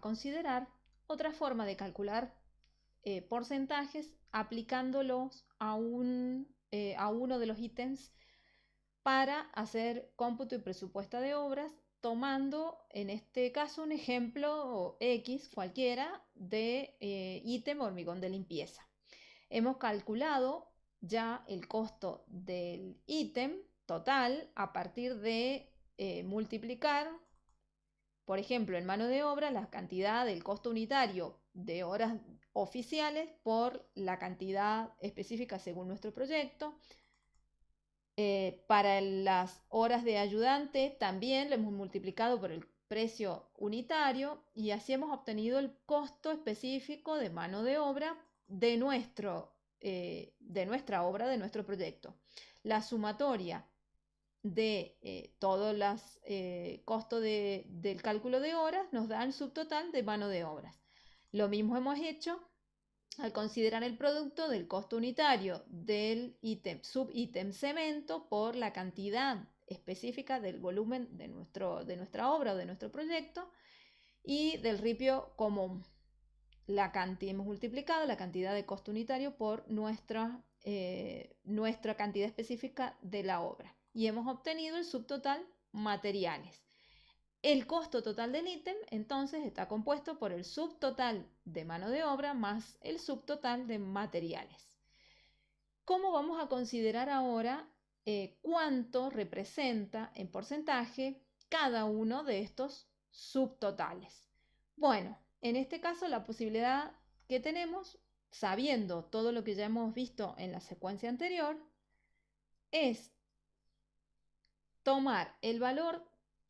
considerar otra forma de calcular eh, porcentajes aplicándolos a, un, eh, a uno de los ítems para hacer cómputo y presupuesta de obras, tomando en este caso un ejemplo X cualquiera de eh, ítem hormigón de limpieza. Hemos calculado ya el costo del ítem total a partir de multiplicar por ejemplo, en mano de obra, la cantidad del costo unitario de horas oficiales por la cantidad específica según nuestro proyecto. Eh, para las horas de ayudante también lo hemos multiplicado por el precio unitario y así hemos obtenido el costo específico de mano de obra de, nuestro, eh, de nuestra obra, de nuestro proyecto. La sumatoria de eh, todos los eh, costos del cálculo de horas nos da el subtotal de mano de obras. Lo mismo hemos hecho al considerar el producto del costo unitario del ítem, subítem cemento por la cantidad específica del volumen de, nuestro, de nuestra obra o de nuestro proyecto y del ripio común. La cantidad, hemos multiplicado la cantidad de costo unitario por nuestra, eh, nuestra cantidad específica de la obra y hemos obtenido el subtotal materiales. El costo total del ítem entonces está compuesto por el subtotal de mano de obra más el subtotal de materiales. ¿Cómo vamos a considerar ahora eh, cuánto representa en porcentaje cada uno de estos subtotales? Bueno, en este caso la posibilidad que tenemos, sabiendo todo lo que ya hemos visto en la secuencia anterior, es tomar el valor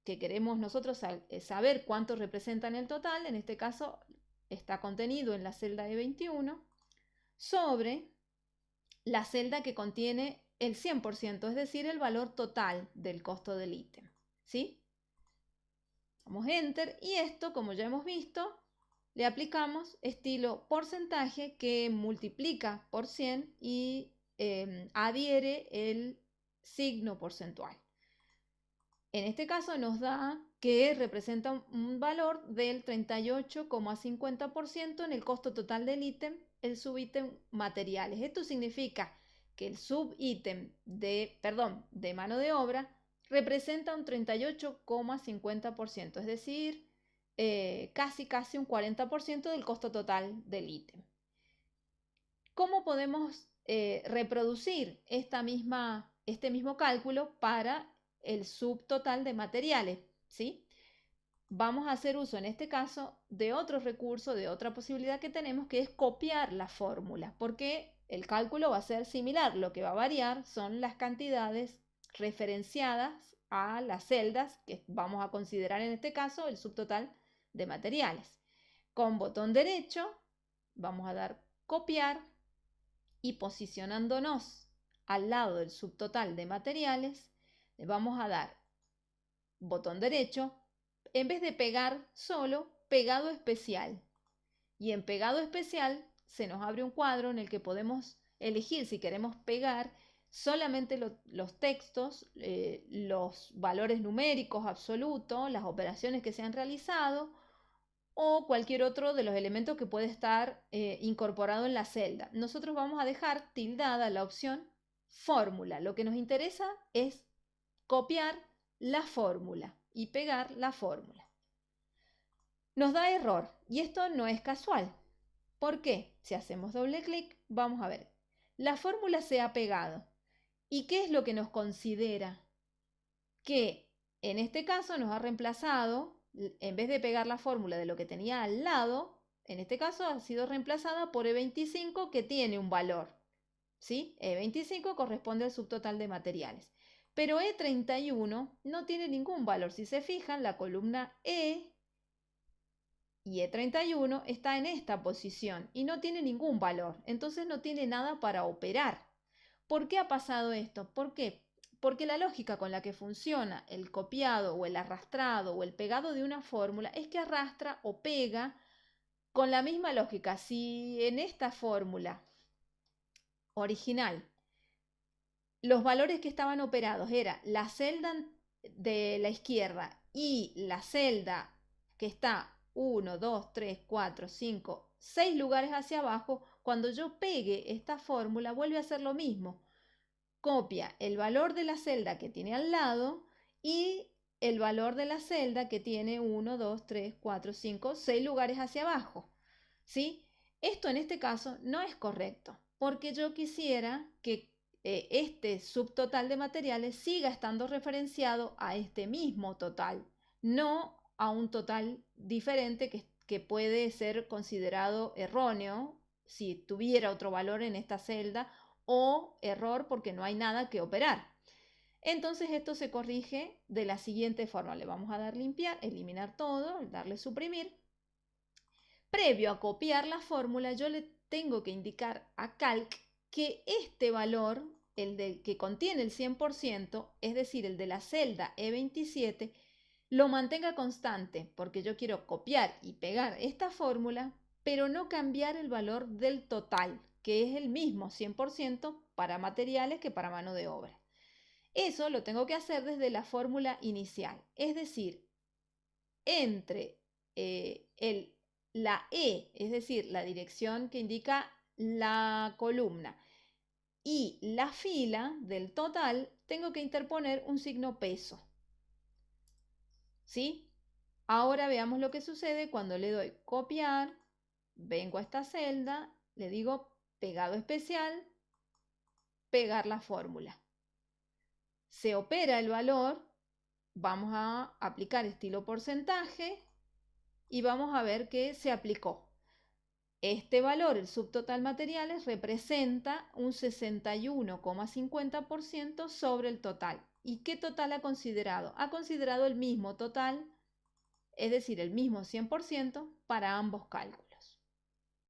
que queremos nosotros eh, saber cuánto representa en el total, en este caso está contenido en la celda de 21, sobre la celda que contiene el 100%, es decir, el valor total del costo del ítem. ¿sí? Damos Enter y esto, como ya hemos visto, le aplicamos estilo porcentaje que multiplica por 100 y em, adhiere el signo porcentual. En este caso nos da que representa un valor del 38,50% en el costo total del ítem, el subítem materiales. Esto significa que el subítem de, perdón, de mano de obra representa un 38,50%, es decir, eh, casi casi un 40% del costo total del ítem. ¿Cómo podemos eh, reproducir esta misma, este mismo cálculo para el subtotal de materiales, ¿sí? Vamos a hacer uso en este caso de otro recurso, de otra posibilidad que tenemos, que es copiar la fórmula, porque el cálculo va a ser similar. Lo que va a variar son las cantidades referenciadas a las celdas que vamos a considerar en este caso el subtotal de materiales. Con botón derecho vamos a dar copiar y posicionándonos al lado del subtotal de materiales le vamos a dar botón derecho, en vez de pegar solo, pegado especial. Y en pegado especial se nos abre un cuadro en el que podemos elegir si queremos pegar solamente los textos, eh, los valores numéricos absolutos, las operaciones que se han realizado o cualquier otro de los elementos que puede estar eh, incorporado en la celda. Nosotros vamos a dejar tildada la opción fórmula. Lo que nos interesa es copiar la fórmula y pegar la fórmula. Nos da error y esto no es casual. ¿Por qué? Si hacemos doble clic, vamos a ver. La fórmula se ha pegado. ¿Y qué es lo que nos considera? Que en este caso nos ha reemplazado, en vez de pegar la fórmula de lo que tenía al lado, en este caso ha sido reemplazada por E25 que tiene un valor. ¿sí? E25 corresponde al subtotal de materiales. Pero E31 no tiene ningún valor. Si se fijan, la columna E y E31 está en esta posición y no tiene ningún valor. Entonces no tiene nada para operar. ¿Por qué ha pasado esto? ¿Por qué? Porque la lógica con la que funciona el copiado o el arrastrado o el pegado de una fórmula es que arrastra o pega con la misma lógica. Si en esta fórmula original los valores que estaban operados era la celda de la izquierda y la celda que está 1, 2, 3, 4, 5, 6 lugares hacia abajo, cuando yo pegue esta fórmula vuelve a hacer lo mismo. Copia el valor de la celda que tiene al lado y el valor de la celda que tiene 1, 2, 3, 4, 5, 6 lugares hacia abajo. ¿Sí? Esto en este caso no es correcto, porque yo quisiera que eh, este subtotal de materiales siga estando referenciado a este mismo total, no a un total diferente que, que puede ser considerado erróneo si tuviera otro valor en esta celda o error porque no hay nada que operar. Entonces esto se corrige de la siguiente forma. Le vamos a dar limpiar, eliminar todo, darle suprimir. Previo a copiar la fórmula, yo le tengo que indicar a Calc que este valor, el del que contiene el 100%, es decir, el de la celda E27, lo mantenga constante, porque yo quiero copiar y pegar esta fórmula, pero no cambiar el valor del total, que es el mismo 100% para materiales que para mano de obra. Eso lo tengo que hacer desde la fórmula inicial, es decir, entre eh, el, la E, es decir, la dirección que indica la columna, y la fila del total, tengo que interponer un signo peso. ¿Sí? Ahora veamos lo que sucede cuando le doy copiar, vengo a esta celda, le digo pegado especial, pegar la fórmula. Se opera el valor, vamos a aplicar estilo porcentaje y vamos a ver que se aplicó. Este valor, el subtotal materiales, representa un 61,50% sobre el total. ¿Y qué total ha considerado? Ha considerado el mismo total, es decir, el mismo 100% para ambos cálculos.